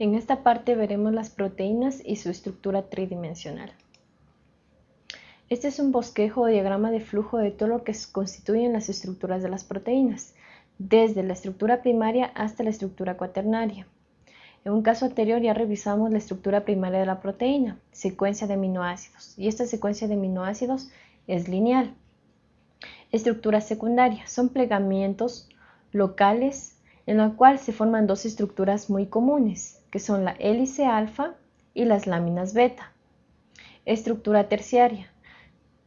En esta parte veremos las proteínas y su estructura tridimensional. Este es un bosquejo o diagrama de flujo de todo lo que constituyen las estructuras de las proteínas, desde la estructura primaria hasta la estructura cuaternaria. En un caso anterior ya revisamos la estructura primaria de la proteína, secuencia de aminoácidos, y esta secuencia de aminoácidos es lineal. Estructura secundaria son plegamientos locales en la cual se forman dos estructuras muy comunes, que son la hélice alfa y las láminas beta. Estructura terciaria.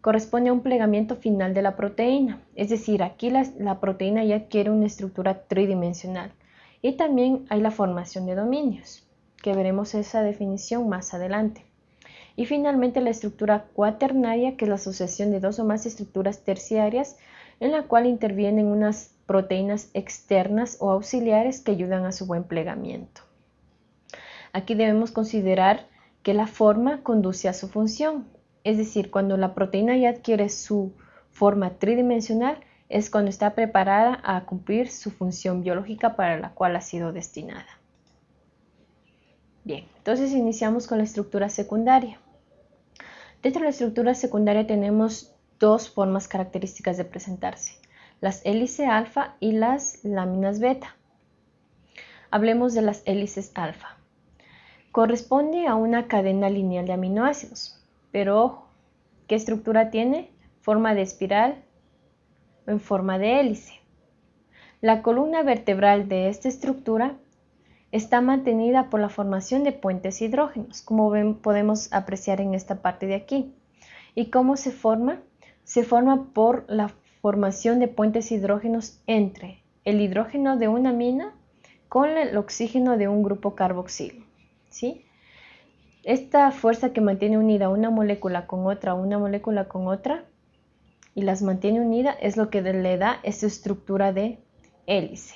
Corresponde a un plegamiento final de la proteína, es decir, aquí la, proteína ya adquiere una estructura tridimensional. Y también hay la formación de dominios, que veremos esa definición más adelante. Y finalmente la estructura cuaternaria, que es la asociación de dos o más estructuras terciarias en la cual intervienen unas proteínas externas o auxiliares que ayudan a su buen plegamiento. Aquí debemos considerar que la forma conduce a su función, es decir, cuando la proteína ya adquiere su forma tridimensional, es cuando está preparada a cumplir su función biológica para la cual ha sido destinada. Bien, entonces iniciamos con la estructura secundaria. Dentro de la estructura secundaria tenemos dos formas características de presentarse, las hélices alfa y las láminas beta. Hablemos de las hélices alfa corresponde a una cadena lineal de aminoácidos. Pero ojo, ¿qué estructura tiene? Forma de espiral o en forma de hélice. La columna vertebral de esta estructura está mantenida por la formación de puentes hidrógenos, como podemos apreciar en esta parte de aquí. ¿Y cómo se forma? Se forma por la formación de puentes hidrógenos entre el hidrógeno de una amina con el oxígeno de un grupo carboxilo. ¿sí? Esta fuerza que mantiene unida una molécula con otra, una molécula con otra, y las mantiene unidas es lo que le da esa estructura de hélice.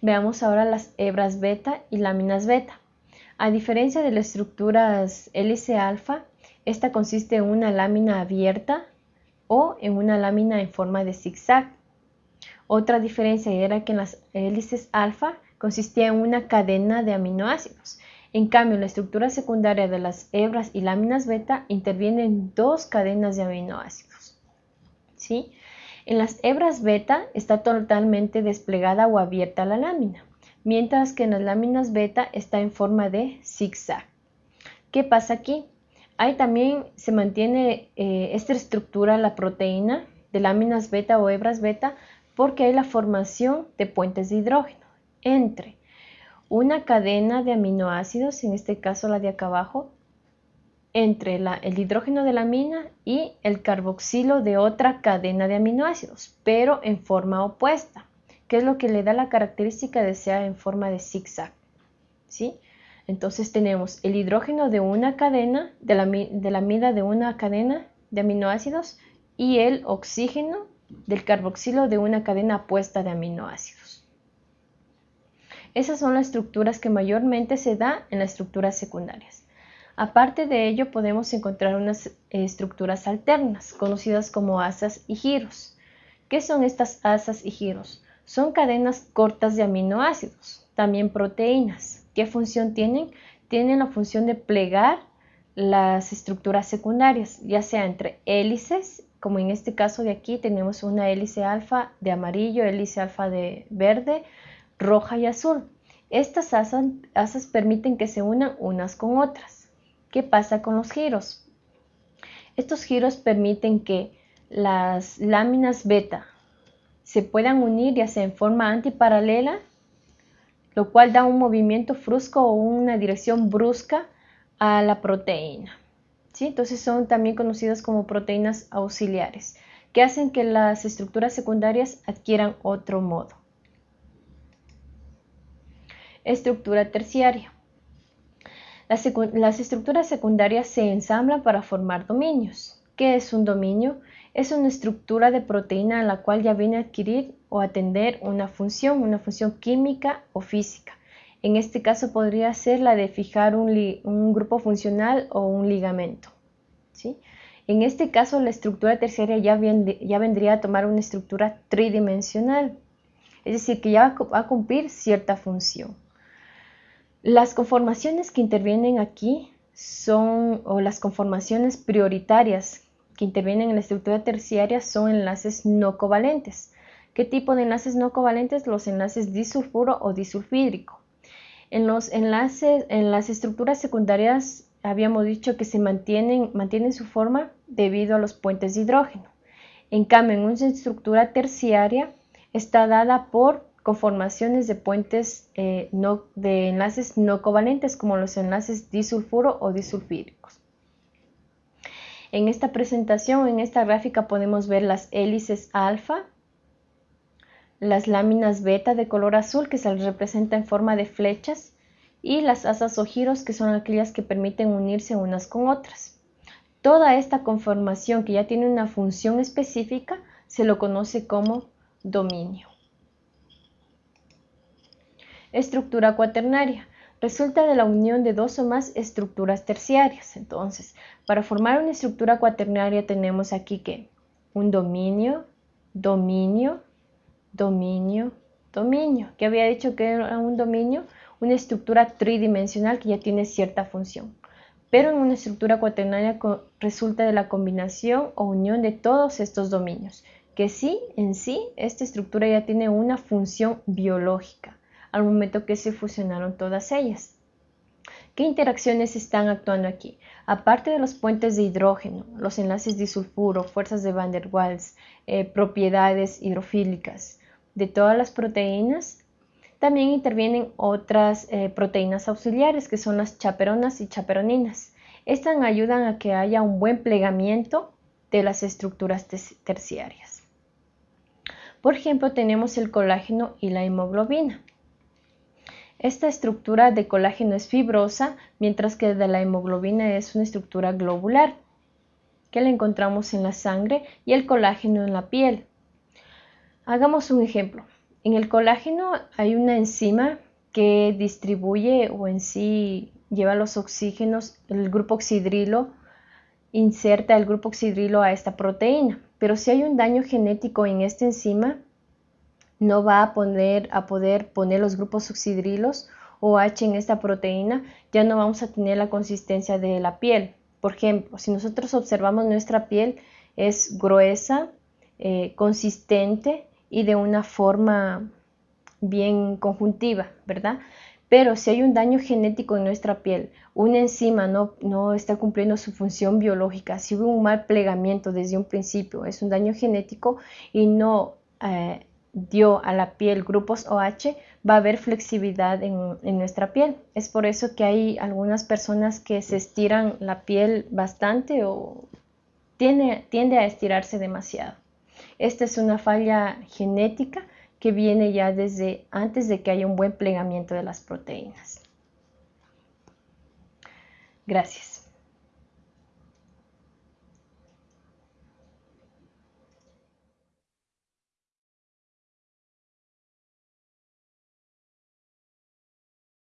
Veamos ahora las hebras beta y láminas beta. A diferencia de las estructuras hélice alfa, esta consiste en una lámina abierta o en una lámina en forma de zigzag. Otra diferencia era que en las hélices alfa consistía en una cadena de aminoácidos. En cambio, la estructura secundaria de las hebras y láminas beta interviene en dos cadenas de aminoácidos. ¿Sí? En las hebras beta está totalmente desplegada o abierta la lámina, mientras que en las láminas beta está en forma de zigzag. ¿Qué pasa aquí? Ahí también se mantiene eh, esta estructura, la proteína de láminas beta o hebras beta, porque hay la formación de puentes de hidrógeno entre una cadena de aminoácidos, en este caso la de acá abajo, entre el hidrógeno de la amina y el carboxilo de otra cadena de aminoácidos, pero en forma opuesta, que es lo que le da la característica de ser en forma de zigzag. ¿sí? Entonces tenemos el hidrógeno de una cadena, de la, de la amida de una cadena de aminoácidos y el oxígeno del carboxilo de una cadena opuesta de aminoácidos. Esas son las estructuras que mayormente se da en las estructuras secundarias. Aparte de ello, podemos encontrar unas estructuras alternas, conocidas como asas y giros. ¿Qué son estas asas y giros? Son cadenas cortas de aminoácidos, también proteínas. ¿Qué función tienen? Tienen la función de plegar las estructuras secundarias, ya sea entre hélices como en este caso de aquí tenemos una hélice alfa de amarillo, hélice alfa de verde, roja y azul. Estas asas, permiten que se unan unas con otras. ¿Qué pasa con los giros? Estos giros permiten que las láminas beta se puedan unir ya sea en forma antiparalela, lo cual da un movimiento brusco o una dirección brusca a la proteína. Entonces son también conocidas como proteínas auxiliares, que hacen que las estructuras secundarias adquieran otro modo. Estructura terciaria. Las, estructuras secundarias se ensamblan para formar dominios. ¿Qué es un dominio? Es una estructura de proteína a la cual ya viene a adquirir o atender una función, una función química o física. En este caso podría ser la de fijar un, grupo funcional o un ligamento. ¿sí? En este caso la estructura terciaria ya, ya vendría a tomar una estructura tridimensional. es decir, que ya va a cumplir cierta función. Las conformaciones que intervienen aquí son, o las conformaciones prioritarias que intervienen en la estructura terciaria son enlaces no covalentes. ¿Qué tipo de enlaces no covalentes? Los enlaces disulfuro o disulfídrico. En los enlaces, en las estructuras secundarias habíamos dicho que se mantienen, su forma debido a los puentes de hidrógeno. En cambio, en una estructura terciaria está dada por conformaciones de puentes eh, de enlaces no covalentes como los enlaces disulfuro o disulfídricos. En esta presentación, en esta gráfica podemos ver las hélices alfa, las láminas beta de color azul que se representa en forma de flechas y las asas o giros que son aquellas que permiten unirse unas con otras. Toda esta conformación que ya tiene una función específica se lo conoce como dominio. Estructura cuaternaria. Resulta de la unión de dos o más estructuras terciarias. Entonces, para formar una estructura cuaternaria tenemos aquí que un dominio, dominio, dominio, dominio. ¿Qué había dicho que era un dominio? Una estructura tridimensional que ya tiene cierta función pero en una estructura cuaternaria resulta de la combinación o unión de todos estos dominios, que sí, en sí, esta estructura ya tiene una función biológica al momento que se fusionaron todas ellas. ¿Qué interacciones están actuando aquí? Aparte de los puentes de hidrógeno, los enlaces disulfuro, fuerzas de Van der Waals, eh, propiedades hidrofílicas de todas las proteínas, también intervienen otras eh, proteínas auxiliares que son las chaperonas y chaperoninas. Estas ayudan a que haya un buen plegamiento de las estructuras terciarias. Por ejemplo, tenemos el colágeno y la hemoglobina. Esta estructura de colágeno es fibrosa, mientras que de la hemoglobina es una estructura globular, que la encontramos en la sangre y el colágeno en la piel. Hagamos un ejemplo. En el colágeno hay una enzima que distribuye o en sí lleva los oxígenos, el grupo oxidrilo inserta el grupo oxidrilo a esta proteína. Pero si hay un daño genético en esta enzima, no va a, poner, a poder poner los grupos oxidrilos o H en esta proteína, ya no vamos a tener la consistencia de la piel. Por ejemplo, si nosotros observamos nuestra piel, es gruesa, eh, consistente, y de una forma bien conjuntiva, ¿verdad? Pero si hay un daño genético en nuestra piel, una enzima no, no está cumpliendo su función biológica, si hubo un mal plegamiento desde un principio, es un daño genético y no eh, dio a la piel grupos OH, va a haber flexibilidad en, nuestra piel. Es por eso que hay algunas personas que se estiran la piel bastante o tiende, tiende a estirarse demasiado. Esta es una falla genética que viene ya desde antes de que haya un buen plegamiento de las proteínas. Gracias.